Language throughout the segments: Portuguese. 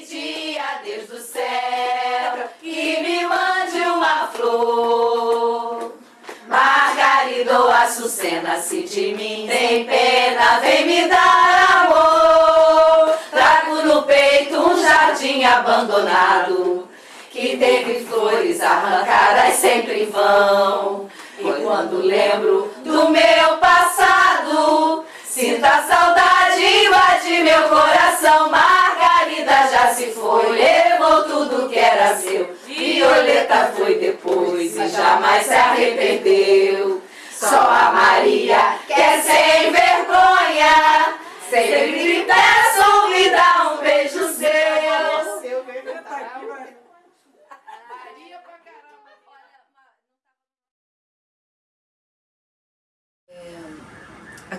pedir a Deus do céu que me mande uma flor. Margarida ou Açucena, se de mim tem pena, vem me dar amor. Trago no peito um jardim abandonado, que teve flores arrancadas sempre em vão. E quando lembro do meu passado, sinto a saudade invade meu coração. Margarida já se foi, levou tudo que era seu. Violeta foi depois e jamais se arrependeu. Só a Maria que é sem vergonha, sempre peço me dá um beijo seu.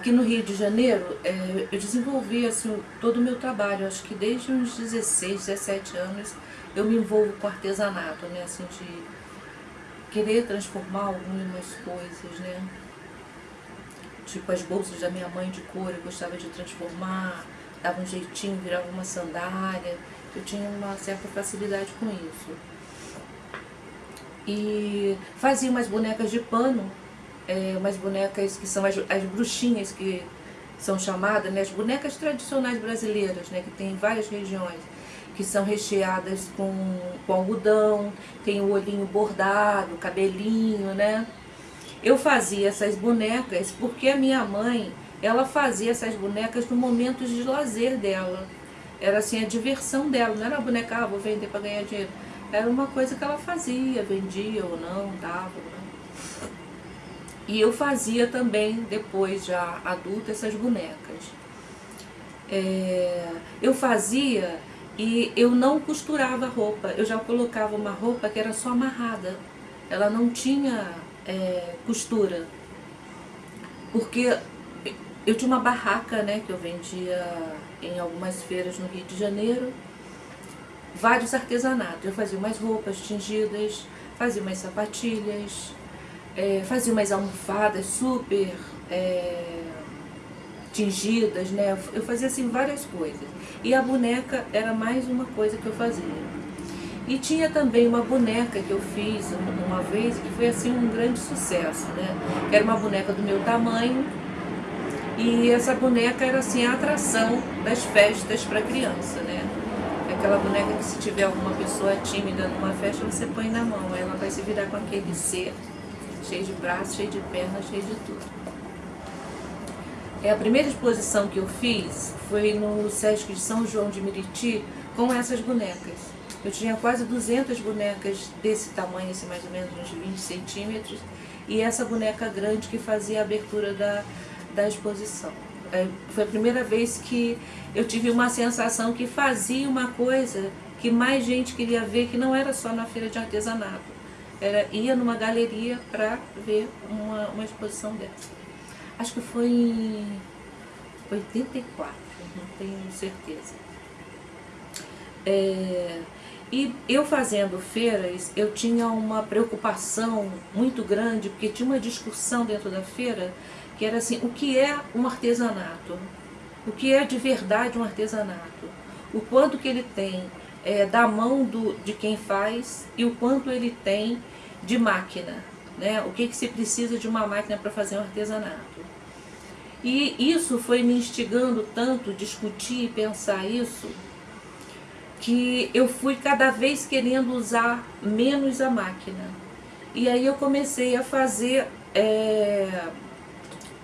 Aqui no Rio de Janeiro, é, eu desenvolvi assim, todo o meu trabalho, acho que desde uns 16, 17 anos eu me envolvo com artesanato, né, assim, de querer transformar algumas coisas, né, tipo as bolsas da minha mãe de couro, eu gostava de transformar, dava um jeitinho, virava uma sandália, eu tinha uma certa facilidade com isso. E fazia umas bonecas de pano, é, umas bonecas que são as, as bruxinhas que são chamadas, né, as bonecas tradicionais brasileiras, né, que tem em várias regiões, que são recheadas com, com algodão, tem o olhinho bordado, cabelinho, né. Eu fazia essas bonecas porque a minha mãe, ela fazia essas bonecas no momento de lazer dela. Era assim a diversão dela, não era uma boneca, ah, vou vender para ganhar dinheiro. Era uma coisa que ela fazia, vendia ou não, dava. Né? E eu fazia também, depois já adulta, essas bonecas. É, eu fazia e eu não costurava roupa, eu já colocava uma roupa que era só amarrada. Ela não tinha é, costura. Porque eu tinha uma barraca né, que eu vendia em algumas feiras no Rio de Janeiro, vários artesanatos. Eu fazia umas roupas tingidas, fazia umas sapatilhas, é, fazia umas almofadas super é, tingidas, né? Eu fazia assim várias coisas. E a boneca era mais uma coisa que eu fazia. E tinha também uma boneca que eu fiz uma vez, que foi assim um grande sucesso, né? Era uma boneca do meu tamanho, e essa boneca era assim a atração das festas para criança, né? Aquela boneca que se tiver alguma pessoa tímida numa festa, você põe na mão, ela vai se virar com aquele ser cheio de braços, cheio de pernas, cheio de tudo. É, a primeira exposição que eu fiz foi no Sesc de São João de Meriti com essas bonecas. Eu tinha quase 200 bonecas desse tamanho, assim, mais ou menos uns 20 centímetros, e essa boneca grande que fazia a abertura da, da exposição. É, foi a primeira vez que eu tive uma sensação que fazia uma coisa que mais gente queria ver, que não era só na feira de artesanato. Era, ia numa galeria para ver uma, uma exposição dessa. Acho que foi em 84, não tenho certeza. É, e eu fazendo feiras, eu tinha uma preocupação muito grande, porque tinha uma discussão dentro da feira, que era assim, o que é um artesanato? O que é de verdade um artesanato? O quanto que ele tem é, da mão do, de quem faz e o quanto ele tem de máquina, né? O que, que se precisa de uma máquina para fazer um artesanato. E isso foi me instigando tanto, discutir e pensar isso, que eu fui cada vez querendo usar menos a máquina. E aí eu comecei a fazer é,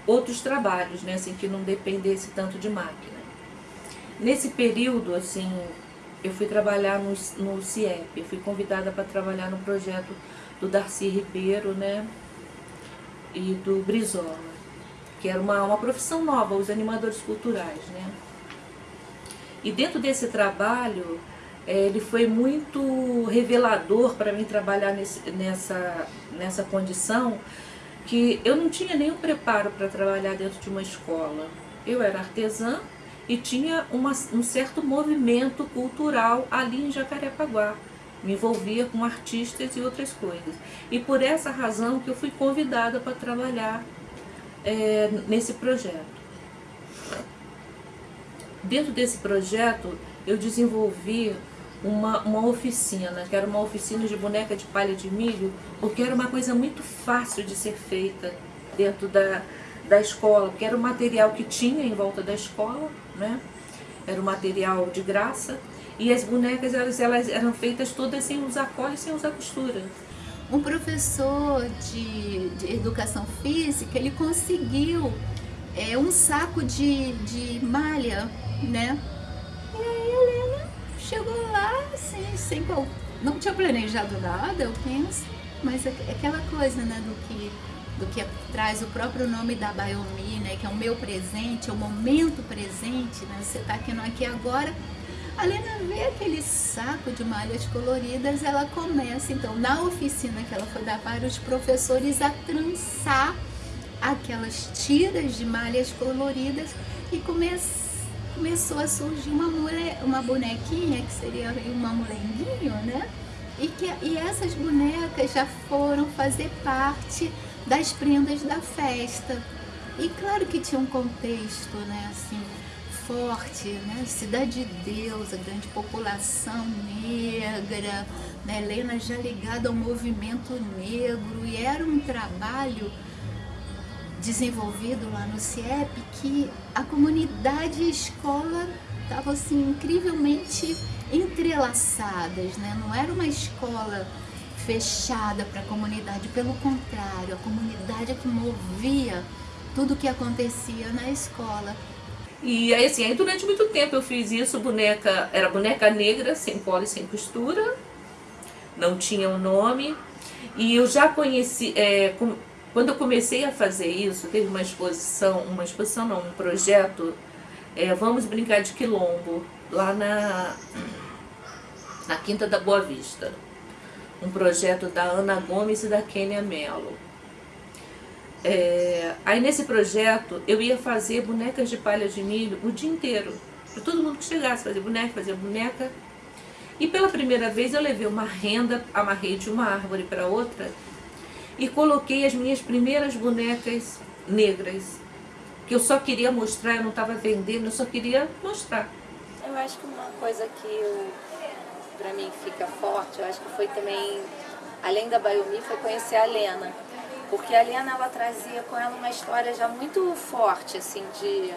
outros trabalhos, né, assim, que não dependesse tanto de máquina. Nesse período, assim, eu fui trabalhar no, no CIEP, eu fui convidada para trabalhar no projeto do Darcy Ribeiro, né, e do Brizola, que era uma, uma profissão nova, os animadores culturais, né. E dentro desse trabalho, é, ele foi muito revelador para mim trabalhar nesse, nessa, nessa condição, que eu não tinha nenhum preparo para trabalhar dentro de uma escola. Eu era artesã e tinha uma, um certo movimento cultural ali em Jacarepaguá. Me envolvia com artistas e outras coisas. E por essa razão que eu fui convidada para trabalhar é, nesse projeto. Dentro desse projeto, eu desenvolvi uma, uma oficina, que era uma oficina de boneca de palha de milho, porque era uma coisa muito fácil de ser feita dentro da, da escola, porque era o material que tinha em volta da escola, né? Era um material de graça, e as bonecas elas, elas eram feitas todas sem usar cola sem usar costura. Um professor de, de educação física, ele conseguiu é, um saco de, de malha, né? E aí a Helena chegou lá, assim, sem qual... Não tinha planejado nada, eu penso, mas é aquela coisa, né, do que do que traz o próprio nome da Baiomi, né, que é o meu presente, é o momento presente, né, você está aqui no aqui agora. A Lena vê aquele saco de malhas coloridas, ela começa, então, na oficina que ela foi dar para os professores, a trançar aquelas tiras de malhas coloridas e come começou a surgir uma, uma bonequinha, que seria uma molenguinho, né? E, que, e essas bonecas já foram fazer parte das prendas da festa. E claro que tinha um contexto, né, assim, forte, né, Cidade de Deus, a grande população negra, né, Helena já ligada ao movimento negro, e era um trabalho desenvolvido lá no CIEP que a comunidade e a escola estavam assim, incrivelmente entrelaçadas, né, não era uma escola fechada para a comunidade, pelo contrário, a comunidade é que movia tudo o que acontecia na escola. E aí assim, aí durante muito tempo eu fiz isso, boneca, era boneca negra, sem cola e sem costura, não tinha um nome, e eu já conheci, é, com, quando eu comecei a fazer isso, teve uma exposição, uma exposição não, um projeto, é, Vamos Brincar de Quilombo, lá na, na Quinta da Boa Vista um projeto da Ana Gomes e da Kênia Mello. É, aí nesse projeto eu ia fazer bonecas de palha de milho o dia inteiro, para todo mundo que chegasse, fazer boneca, fazer boneca. E pela primeira vez eu levei uma renda, amarrei de uma árvore para outra e coloquei as minhas primeiras bonecas negras, que eu só queria mostrar, eu não estava vendendo, eu só queria mostrar. Eu acho que uma coisa que para mim fica forte, eu acho que foi também, além da Baiomi, foi conhecer a Lena. Porque a Lena, ela trazia com ela uma história já muito forte, assim, de,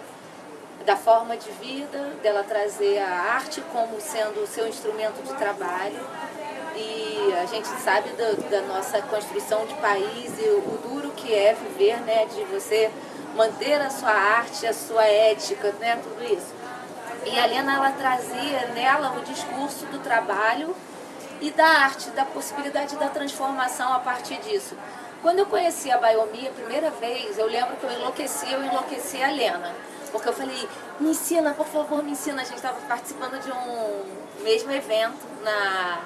da forma de vida, dela trazer a arte como sendo o seu instrumento de trabalho. E a gente sabe da, da nossa construção de país e o, o duro que é viver, né, de você manter a sua arte, a sua ética, né, tudo isso. E a Lena ela trazia nela o discurso do trabalho e da arte, da possibilidade da transformação a partir disso. Quando eu conheci a Baiomi a primeira vez, eu lembro que eu enlouqueci, eu enlouqueci a Lena. Porque eu falei, me ensina, por favor, me ensina. A gente estava participando de um mesmo evento, na,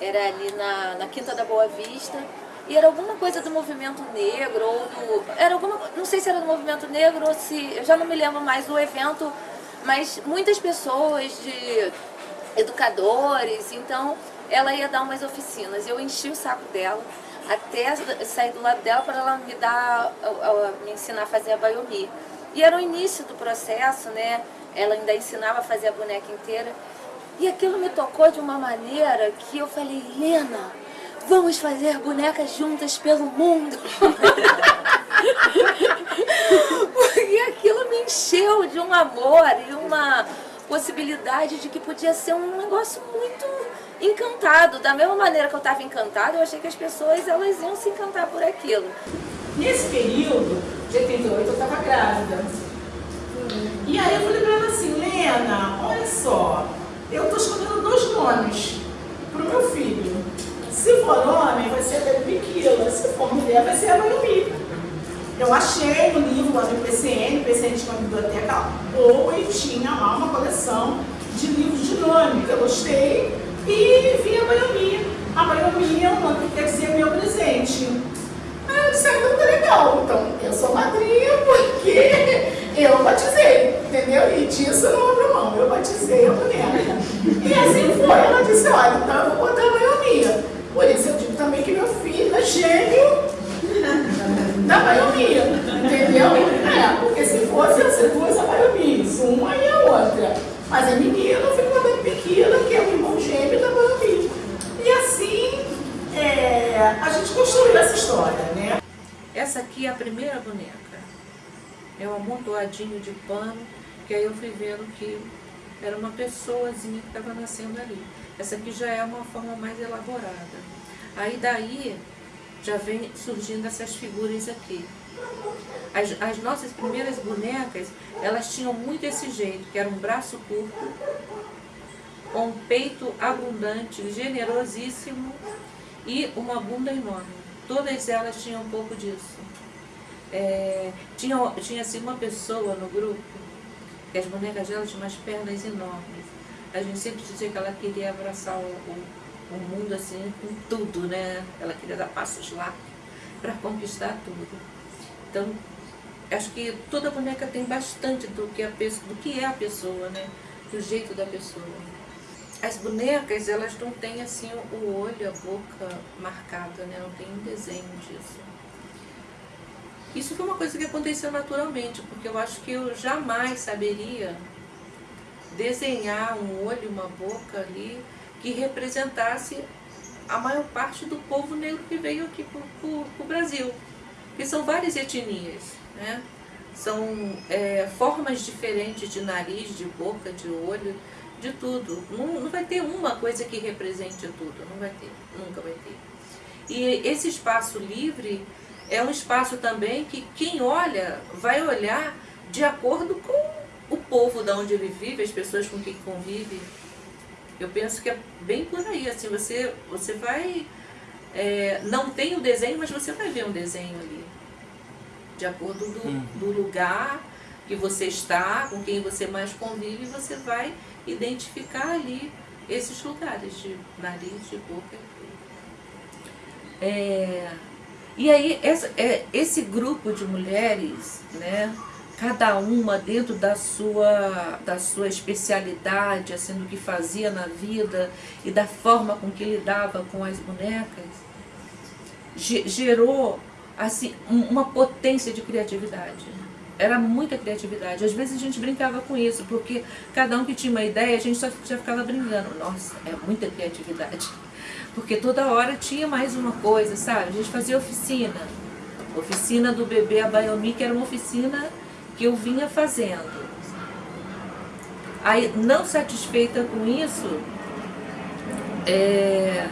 era ali na, na Quinta da Boa Vista. E era alguma coisa do movimento negro, ou do. Era alguma. Não sei se era do movimento negro ou se. Eu já não me lembro mais do evento mas muitas pessoas de educadores, então ela ia dar umas oficinas. Eu enchi o saco dela até sair do lado dela para ela me dar, me ensinar a fazer a baiomi. E era o início do processo, né? Ela ainda ensinava a fazer a boneca inteira. E aquilo me tocou de uma maneira que eu falei, Lena, vamos fazer bonecas juntas pelo mundo. Porque aquilo me encheu de um amor e uma possibilidade de que podia ser um negócio muito encantado. Da mesma maneira que eu estava encantada, eu achei que as pessoas elas iam se encantar por aquilo. Nesse período, de 88, eu estava grávida. E aí eu falei para ela assim, Lena, olha só, eu estou escolhendo dois nomes para o meu filho. Se for homem, vai ser a Biquila, se for mulher, vai ser a Mayumi. Eu achei no livro lá do PCN, PCN tinha uma biblioteca boa e tinha lá uma coleção de livros de nome que eu gostei e vi a Baiomi. A Baiomi é um nome que quer ser meu presente. Aí eu disse, ah, então tá legal, então eu sou madrinha porque eu batizei, entendeu? E disso não abro mão, eu batizei a boneca. E assim foi, ela disse, olha, então eu vou botar a Baiomi. Por isso eu digo também que meu filho é gênio da baionia, entendeu? É, porque se fosse as duas a baionia, uma e a outra. Mas a menina ficou Pequena, que é o irmão gêmeo da Bambi. E assim é, a gente construiu essa história, né? Essa aqui é a primeira boneca. É um amontoadinho de pano, que aí eu fui vendo que era uma pessoazinha que estava nascendo ali. Essa aqui já é uma forma mais elaborada. Aí daí já vem surgindo essas figuras aqui. As, as, nossas primeiras bonecas, elas tinham muito esse jeito, que era um braço curto, com um peito abundante, generosíssimo e uma bunda enorme. Todas elas tinham um pouco disso. É, tinha, tinha assim uma pessoa no grupo, que as bonecas dela tinham umas pernas enormes. A gente sempre dizia que ela queria abraçar o, o, o mundo assim com tudo, né? Ela queria dar passos lá para conquistar tudo. Então, acho que toda boneca tem bastante do que, a do que é a pessoa, né? Do jeito da pessoa. As bonecas, elas não têm assim o olho, a boca marcada, né? Não tem um desenho disso. Isso foi uma coisa que aconteceu naturalmente, porque eu acho que eu jamais saberia desenhar um olho, uma boca ali que representasse a maior parte do povo negro que veio aqui para o Brasil. Porque são várias etnias, né? São é, formas diferentes de nariz, de boca, de olho, de tudo. Não, não vai ter uma coisa que represente tudo, não vai ter, nunca vai ter. E esse espaço livre é um espaço também que quem olha vai olhar de acordo com o povo da onde ele vive, as pessoas com quem convive. Eu penso que é bem por aí, assim, você, você vai... É, não tem o desenho, mas você vai ver um desenho ali. De acordo do, uhum. do lugar que você está, com quem você mais convive, você vai identificar ali esses lugares de nariz, de boca. É, e aí, essa, é, esse grupo de mulheres, né, cada uma dentro da sua, da sua especialidade, assim, do que fazia na vida e da forma com que lidava com as bonecas, gerou assim, uma potência de criatividade. Era muita criatividade. Às vezes a gente brincava com isso, porque cada um que tinha uma ideia, a gente só já ficava brincando. Nossa, é muita criatividade porque toda hora tinha mais uma coisa, sabe? A gente fazia oficina, oficina do bebê Abayomi, que era uma oficina que eu vinha fazendo. Aí, não satisfeita com isso, é,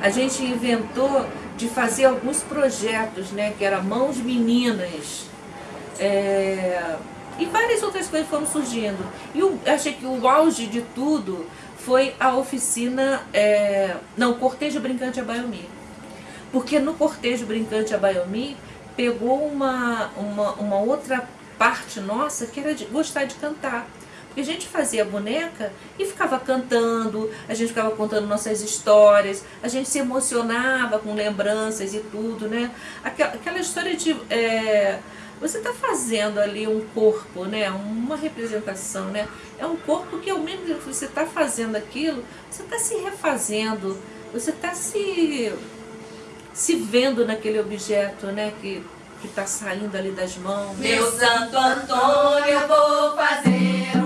a gente inventou de fazer alguns projetos, né, que era Mãos Meninas, é, e várias outras coisas foram surgindo. E eu achei que o auge de tudo foi a oficina, é, não, Cortejo Brincante a Baiomi. Porque no Cortejo Brincante a Baiomi pegou uma, uma, uma outra parte nossa que era de gostar de cantar. Porque a gente fazia boneca e ficava cantando, a gente ficava contando nossas histórias, a gente se emocionava com lembranças e tudo, né? Aquela, aquela história de... É, você está fazendo ali um corpo, né? uma representação, né? é um corpo que ao mesmo tempo que você está fazendo aquilo, você está se refazendo, você está se, se vendo naquele objeto né? que está saindo ali das mãos. Meu Santo Antônio, eu vou fazer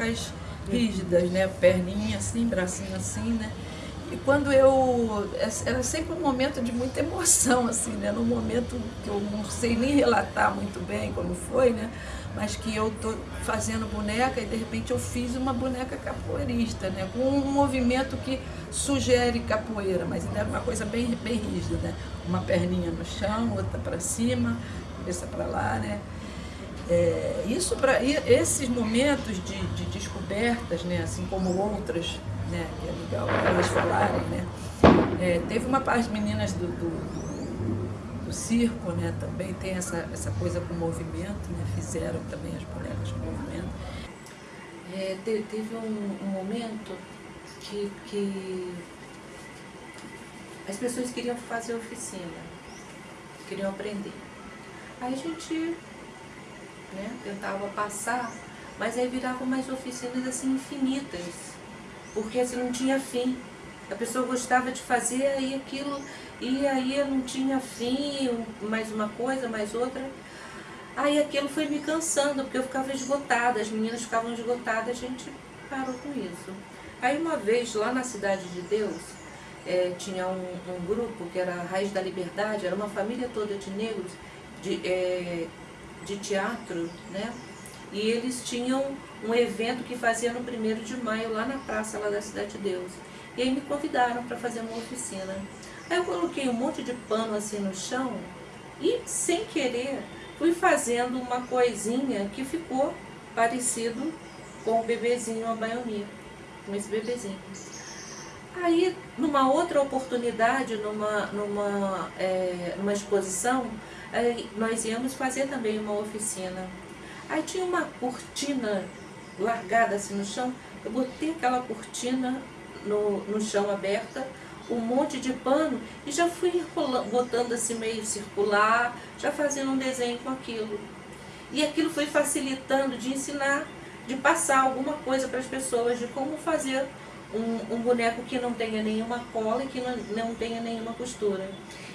marcas rígidas, né? Perninha assim, bracinho assim, né? E quando eu. É, era sempre um momento de muita emoção, assim, né? Num momento que eu não sei nem relatar muito bem como foi, né? Mas que eu tô fazendo boneca e de repente eu fiz uma boneca capoeirista, né? Com um movimento que sugere capoeira, mas ainda era uma coisa bem, bem rígida, né? Uma perninha no chão, outra para cima, cabeça para lá, né? É, isso para esses momentos de, de descobertas, né? Assim como outras né? Que é legal elas falarem, né? É, teve uma parte meninas do, do, do, do, circo, né? Também tem essa, essa coisa com movimento, né? Fizeram também as bonecas com movimento. É, te, teve um, um, momento que, que as pessoas queriam fazer oficina, queriam aprender. Aí a gente né, tentava passar, mas aí viravam mais oficinas assim infinitas porque assim não tinha fim. A pessoa gostava de fazer aí aquilo e aí não tinha fim, mais uma coisa, mais outra. Aí aquilo foi me cansando, porque eu ficava esgotada, as meninas ficavam esgotadas, a gente parou com isso. Aí uma vez, lá na Cidade de Deus, é, tinha um, um, grupo que era a Raiz da Liberdade, era uma família toda de negros, de, é, de teatro, né? E eles tinham um evento que fazia no 1 de maio, lá na praça lá da Cidade de Deus. E aí me convidaram para fazer uma oficina. Aí eu coloquei um monte de pano assim no chão e, sem querer, fui fazendo uma coisinha que ficou parecido com o bebezinho a baionia, com esse bebezinho. Aí, numa outra oportunidade, numa, numa, é, numa exposição, nós íamos fazer também uma oficina Aí tinha uma cortina largada assim no chão, eu botei aquela cortina no, no chão aberta, um monte de pano e já fui botando assim meio circular, já fazendo um desenho com aquilo. E aquilo foi facilitando de ensinar, de passar alguma coisa para as pessoas, de como fazer um, um, boneco que não tenha nenhuma cola e que não, não tenha nenhuma costura.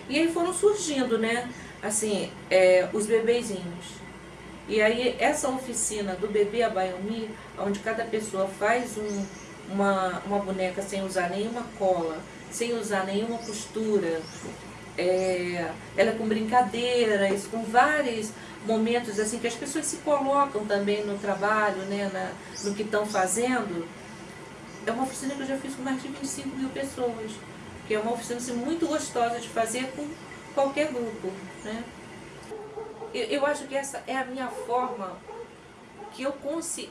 E aí foram surgindo, né, assim, é, os bebezinhos. E aí essa oficina do bebê a Bayomi, onde cada pessoa faz um, uma, uma boneca sem usar nenhuma cola, sem usar nenhuma costura, é, ela é com brincadeiras, com vários momentos assim que as pessoas se colocam também no trabalho, né, na, no que estão fazendo. É uma oficina que eu já fiz com mais de 25 mil pessoas, que é uma oficina assim, muito gostosa de fazer com qualquer grupo. Né? Eu, eu acho que essa é a minha forma que eu,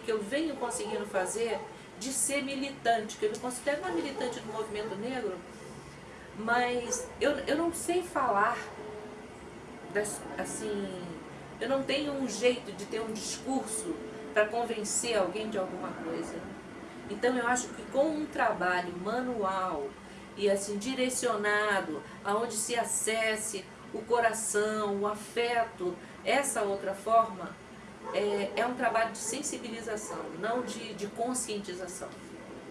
que eu venho conseguindo fazer de ser militante, que eu me considero uma militante do movimento negro, mas eu, eu não sei falar das, assim, eu não tenho um jeito de ter um discurso para convencer alguém de alguma coisa. Então eu acho que com um trabalho manual e assim direcionado, aonde se acesse o coração, o afeto essa outra forma é, é um trabalho de sensibilização, não de, de conscientização.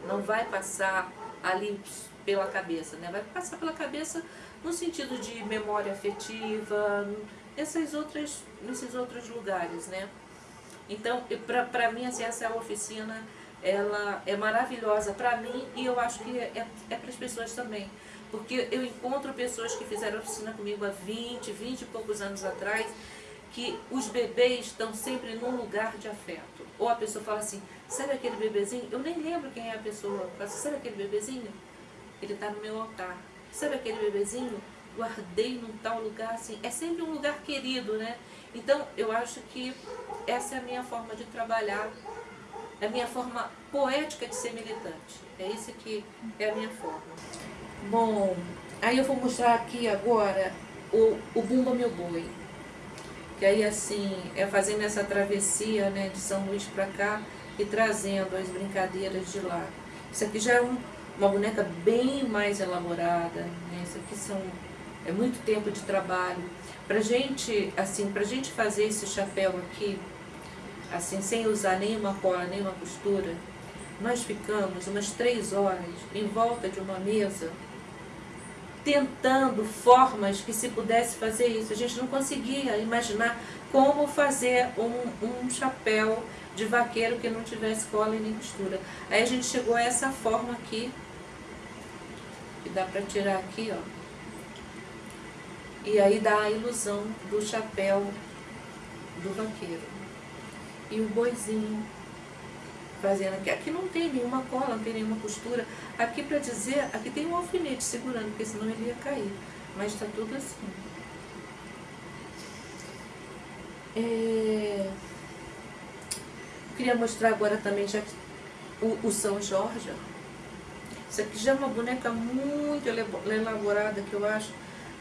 Não vai passar ali pela cabeça, né? vai passar pela cabeça no sentido de memória afetiva, essas outras, nesses outros lugares. Né? Então, para mim, assim, essa oficina ela é maravilhosa para mim e eu acho que é, é para as pessoas também. Porque eu encontro pessoas que fizeram oficina comigo há 20, 20 e poucos anos atrás que os bebês estão sempre num lugar de afeto. Ou a pessoa fala assim, sabe aquele bebezinho? Eu nem lembro quem é a pessoa. Fala assim, sabe aquele bebezinho? Ele está no meu altar. Sabe aquele bebezinho? Guardei num tal lugar assim. É sempre um lugar querido, né? Então, eu acho que essa é a minha forma de trabalhar, a minha forma poética de ser militante. É isso que é a minha forma. Bom, aí eu vou mostrar aqui agora o, o Bumba Meu Boi. Que aí assim, é fazendo essa travessia né, de São Luís para cá e trazendo as brincadeiras de lá. Isso aqui já é um, uma boneca bem mais elaborada, né? Isso aqui são, é muito tempo de trabalho. Pra gente, assim, pra gente fazer esse chapéu aqui, assim, sem usar nenhuma cola, nenhuma costura, nós ficamos umas três horas em volta de uma mesa tentando formas que se pudesse fazer isso. A gente não conseguia imaginar como fazer um, um chapéu de vaqueiro que não tivesse cola e nem costura. Aí a gente chegou a essa forma aqui, que dá para tirar aqui, ó. E aí dá a ilusão do chapéu do vaqueiro. E o boizinho fazendo aqui. Aqui não tem nenhuma cola, não tem nenhuma costura. Aqui para dizer, aqui tem um alfinete segurando, porque senão ele ia cair. Mas está tudo assim. É... Queria mostrar agora também já o, o São Jorge. Isso aqui já é uma boneca muito elaborada que eu acho.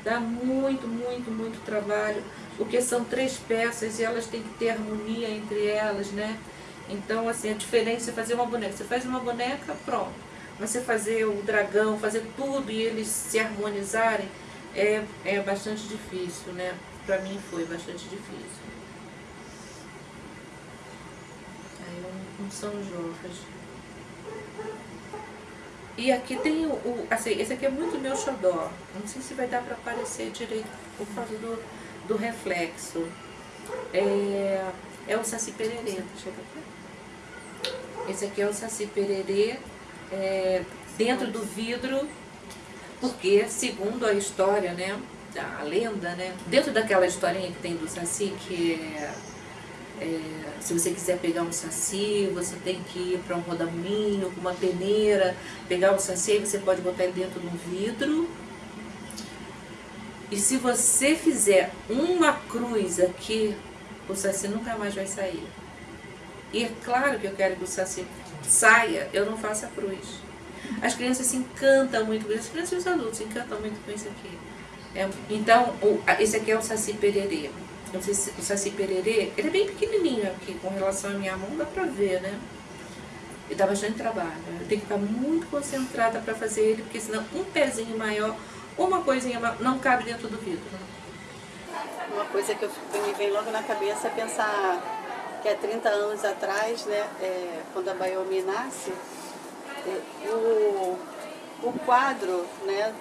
Dá muito, muito, muito trabalho. Porque são três peças e elas têm que ter harmonia entre elas, né? Então, assim, a diferença é fazer uma boneca. Você faz uma boneca, pronto. Mas você fazer o dragão, fazer tudo e eles se harmonizarem, é, é bastante difícil, né? Pra mim foi bastante difícil. Aí um, um São Jorge. E aqui tem o, o, assim, esse aqui é muito meu xodó. Não sei se vai dar para aparecer direito por causa do, do reflexo. É, é o Saci Pererê. Esse aqui é o Saci Pererê é, dentro do vidro, porque segundo a história, né, a lenda, né, dentro daquela historinha que tem do Saci, que é, é se você quiser pegar um saci, você tem que ir para um rodamuinho com uma peneira, pegar o saci, você pode botar ele dentro de um vidro. E se você fizer uma cruz aqui o Saci nunca mais vai sair. E é claro que eu quero que o Saci saia, eu não faço a cruz. As crianças se encantam muito com isso, as crianças e os adultos se encantam muito com isso aqui. É, então, o, esse aqui é o Saci Pererê. O Saci Pererê, ele é bem pequenininho aqui, com relação à minha mão, dá pra ver, né? E dá bastante trabalho. Eu tenho que ficar muito concentrada para fazer ele, porque senão um pezinho maior, uma coisinha maior, não cabe dentro do vidro. Uma coisa que, eu, que me vem logo na cabeça é pensar que há 30 anos atrás, né, é, quando a Bayomi nasce, é, o, o quadro né,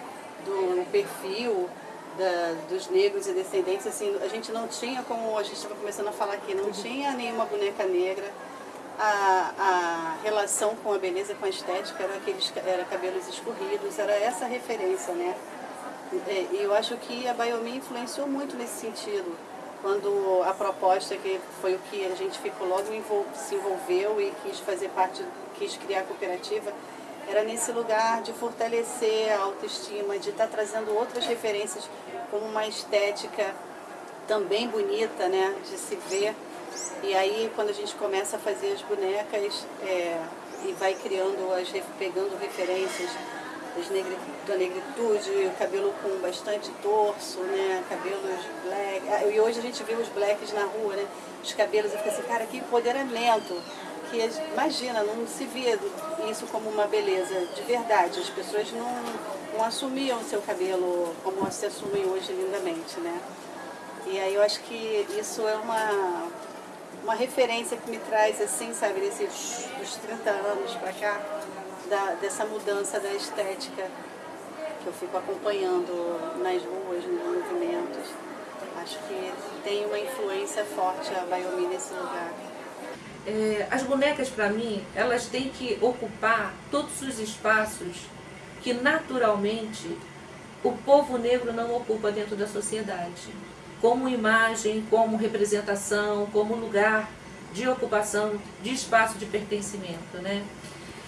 do perfil da, dos negros e descendentes, assim, a gente não tinha, como a gente estava começando a falar aqui, não tinha nenhuma boneca negra, a, a relação com a beleza, com a estética, era, aqueles, era cabelos escorridos, era essa referência, né? É, e eu acho que a Bayomi influenciou muito nesse sentido, quando a proposta, que foi o que a gente ficou logo se envolveu e quis fazer parte, quis criar a cooperativa, era nesse lugar de fortalecer a autoestima, de estar tá trazendo outras referências como uma estética também bonita, né, de se ver. E aí, quando a gente começa a fazer as bonecas é, e vai criando, as, pegando referências negri, da negritude, o cabelo com bastante torso, né, cabelos black. Ah, e hoje a gente vê os blacks na rua, né, os cabelos, e fica assim, cara, que empoderamento. Que imagina, não se vê isso como uma beleza de verdade. As pessoas não, não assumiam o seu cabelo como se assumem hoje lindamente, né? E aí eu acho que isso é uma, uma referência que me traz, assim, sabe, desses dos 30 anos pra cá, da, dessa mudança da estética que eu fico acompanhando nas ruas, nos movimentos. Acho que tem uma influência forte a Bayomi nesse lugar. É, as bonecas, para mim, elas têm que ocupar todos os espaços que naturalmente o povo negro não ocupa dentro da sociedade. Como imagem, como representação, como lugar de ocupação, de espaço de pertencimento, né?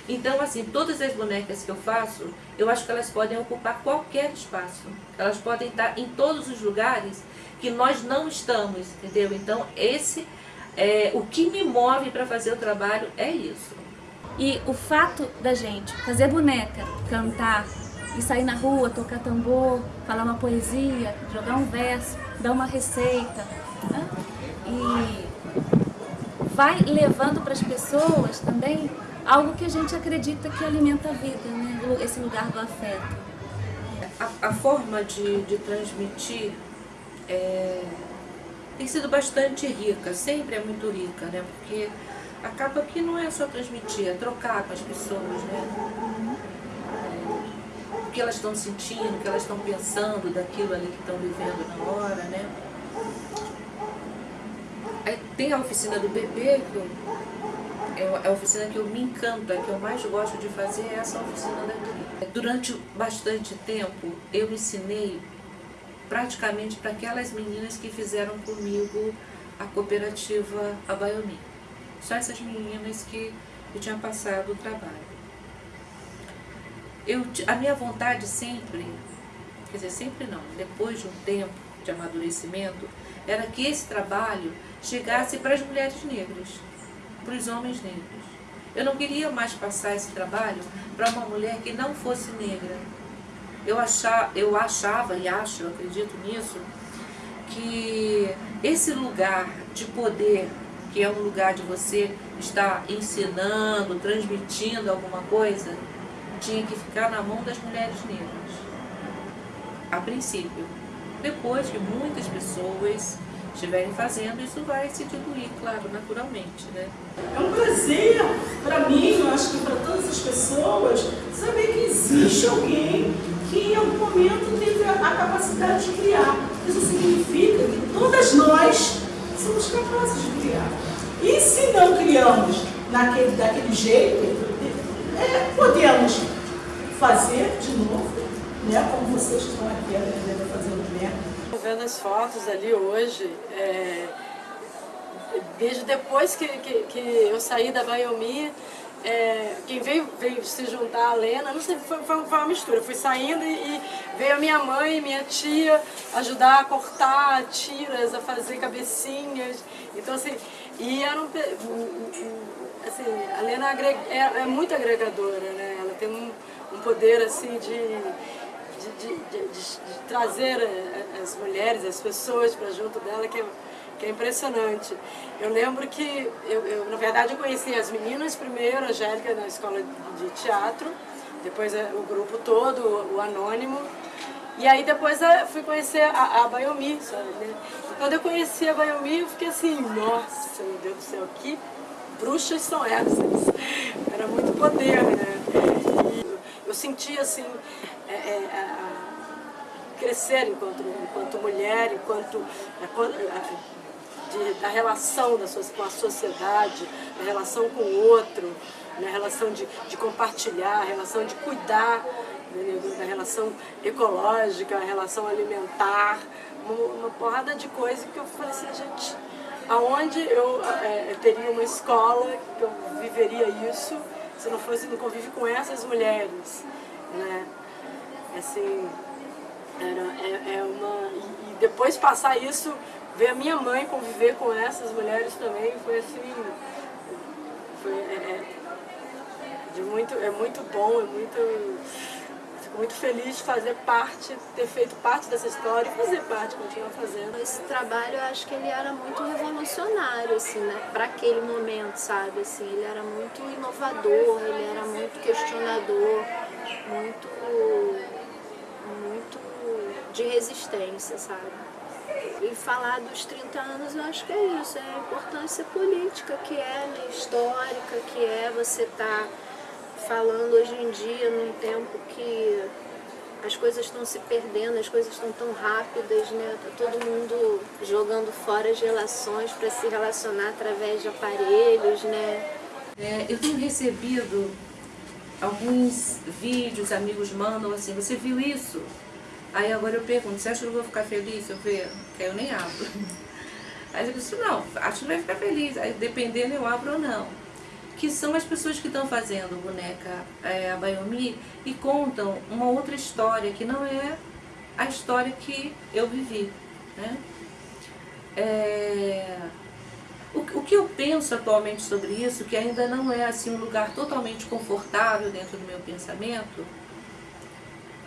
Então, assim, todas as bonecas que eu faço, eu acho que elas podem ocupar qualquer espaço. Elas podem estar em todos os lugares que nós não estamos, entendeu? Então, esse é o que me move para fazer o trabalho é isso. E o fato da gente fazer boneca, cantar e sair na rua, tocar tambor, falar uma poesia, jogar um verso, dar uma receita, né? e vai levando para as pessoas também algo que a gente acredita que alimenta a vida, né? esse lugar do afeto. A, a forma de, de transmitir é, tem sido bastante rica, sempre é muito rica, né? porque acaba que não é só transmitir, é trocar com as pessoas, né? É, o que elas estão sentindo, o que elas estão pensando daquilo ali que estão vivendo na hora, né? Aí tem a oficina do bebê, que eu é a oficina que eu me encanta, que eu mais gosto de fazer é essa oficina daqui. Durante bastante tempo eu ensinei praticamente para aquelas meninas que fizeram comigo a cooperativa Abaiomi. Só essas meninas que eu tinha passado o trabalho. Eu, a minha vontade sempre, quer dizer, sempre não, depois de um tempo de amadurecimento, era que esse trabalho chegasse para as mulheres negras, para os homens negros. Eu não queria mais passar esse trabalho para uma mulher que não fosse negra. Eu achava, eu achava e acho, eu acredito nisso, que esse lugar de poder, que é um lugar de você estar ensinando, transmitindo alguma coisa, tinha que ficar na mão das mulheres negras. A princípio. Depois que muitas pessoas estiverem fazendo, isso vai se diluir, claro, naturalmente. Né? É um prazer para mim, eu acho que para todas as pessoas, saber que existe alguém que em algum momento teve a capacidade de criar. Isso significa que todas nós somos capazes de criar. E se não criamos naquele, daquele jeito, é, podemos fazer de novo, né, como vocês estão aqui aprendendo a fazer o né. Vendo as fotos ali hoje, é, desde depois que, que, que, eu saí da Baiomi, é, quem veio, veio se juntar a Lena, não sei, foi, foi, uma mistura. Eu fui saindo e, veio a minha mãe, minha tia, ajudar a cortar tiras, a fazer cabecinhas. Então, assim, e era um, assim, a Lena é, é, muito agregadora, né? Ela tem um, um poder, assim, de, de, de, de, trazer as mulheres, as pessoas para junto dela, que é que é impressionante. Eu lembro que, eu, eu, na verdade, eu conheci as meninas primeiro, a Angélica na escola de teatro, depois o grupo todo, o, Anônimo, e aí depois eu fui conhecer a, a Bayomi, sabe? Né? Quando eu conheci a Bayomi, eu fiquei assim, nossa, meu Deus do céu, que bruxas são essas? Era muito poder, né? E eu sentia assim, é, é, a, crescer enquanto, enquanto mulher, enquanto de, da relação da, com a sociedade, da relação com o outro, na relação de, de compartilhar, a relação de cuidar, né, da relação ecológica, a relação alimentar, uma, uma porrada de coisas que eu falei assim, gente, aonde eu é, teria uma escola que eu viveria isso se não fosse no convívio com essas mulheres, né? Assim, era, é, é uma... E, e depois passar isso ver a minha mãe conviver com essas mulheres também foi assim, foi, é, é, de muito, é muito bom, é muito, muito feliz de fazer parte, ter feito parte dessa história e fazer parte, continuar fazendo. Esse trabalho eu acho que ele era muito revolucionário, assim, né, para aquele momento, sabe, assim, ele era muito inovador, ele era muito questionador, muito, muito de resistência, sabe. E falar dos 30 anos, eu acho que é isso, é a importância política que é, né, histórica, que é você estar tá falando hoje em dia, num tempo que as coisas estão se perdendo, as coisas estão tão rápidas, né? Tá todo mundo jogando fora as relações para se relacionar através de aparelhos, né? É, eu tenho recebido alguns vídeos, amigos mandam assim, você viu isso? Aí agora eu pergunto, você acha que eu vou ficar feliz se eu ver? Que eu nem abro. Aí eu disse, não, acho que vai ficar feliz. Aí dependendo eu abro ou não. Que são as pessoas que estão fazendo boneca é, a Bayomi e contam uma outra história que não é a história que eu vivi. Né? É... O, o, que eu penso atualmente sobre isso, que ainda não é assim um lugar totalmente confortável dentro do meu pensamento,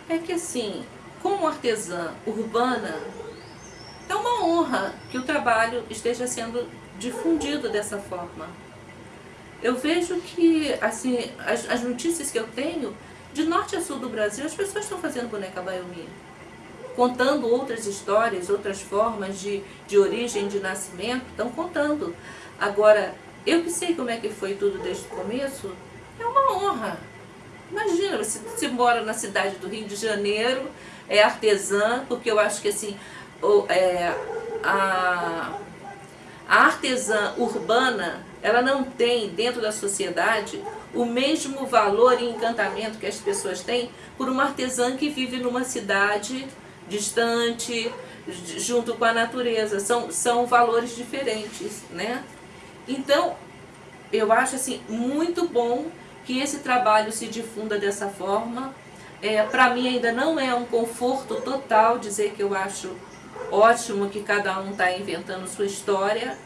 é que assim, como artesã urbana, é uma honra que o trabalho esteja sendo difundido dessa forma. Eu vejo que, assim, as, as notícias que eu tenho, de norte a sul do Brasil, as pessoas estão fazendo boneca Bayomi, contando outras histórias, outras formas de, de origem, de nascimento, estão contando. Agora, eu que sei como é que foi tudo desde o começo, é uma honra. Imagina, você, você mora na cidade do Rio de Janeiro, é artesã, porque eu acho que assim, o, é, a, a artesã urbana, ela não tem dentro da sociedade o mesmo valor e encantamento que as pessoas têm por uma artesã que vive numa cidade distante, junto com a natureza. São, são valores diferentes, né? Então, eu acho assim muito bom que esse trabalho se difunda dessa forma. É, Para mim ainda não é um conforto total dizer que eu acho ótimo que cada um está inventando sua história,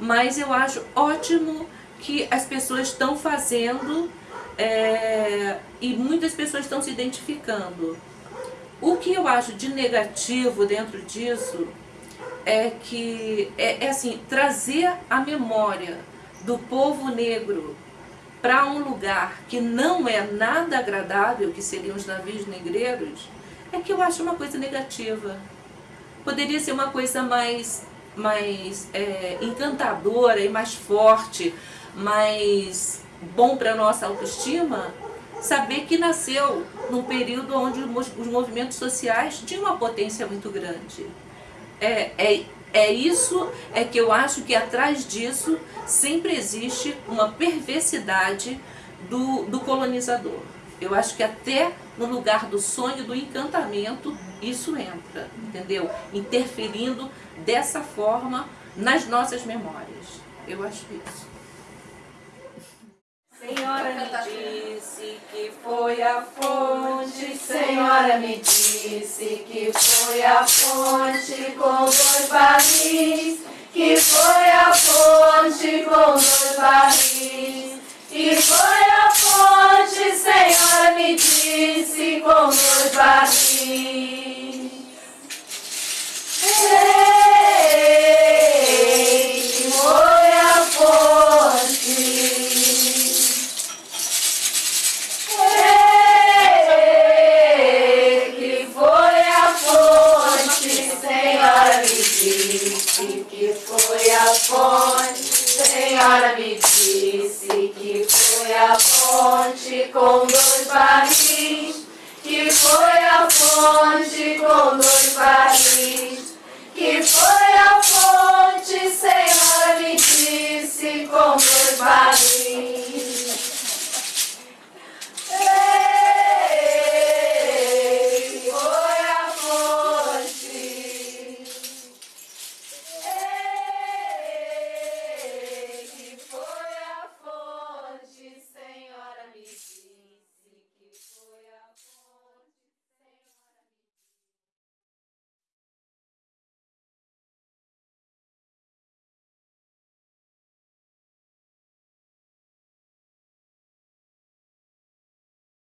mas eu acho ótimo que as pessoas estão fazendo é, e muitas pessoas estão se identificando. O que eu acho de negativo dentro disso é que é, é assim, trazer a memória do povo negro para um lugar que não é nada agradável, que seriam os navios negreiros, é que eu acho uma coisa negativa. Poderia ser uma coisa mais, mais é, encantadora e mais forte, mais bom para a nossa autoestima, saber que nasceu num período onde os movimentos sociais tinham uma potência muito grande. É, é, é isso, é que eu acho que atrás disso sempre existe uma perversidade do, do colonizador. Eu acho que até no lugar do sonho, do encantamento, isso entra, entendeu? Interferindo dessa forma nas nossas memórias. Eu acho isso. Senhora me disse que foi a fonte, Senhora me disse que foi a fonte com dois barris, que foi a fonte com dois barris, que foi a fonte, Senhora me disse com dois barris. Ei, foi a fonte.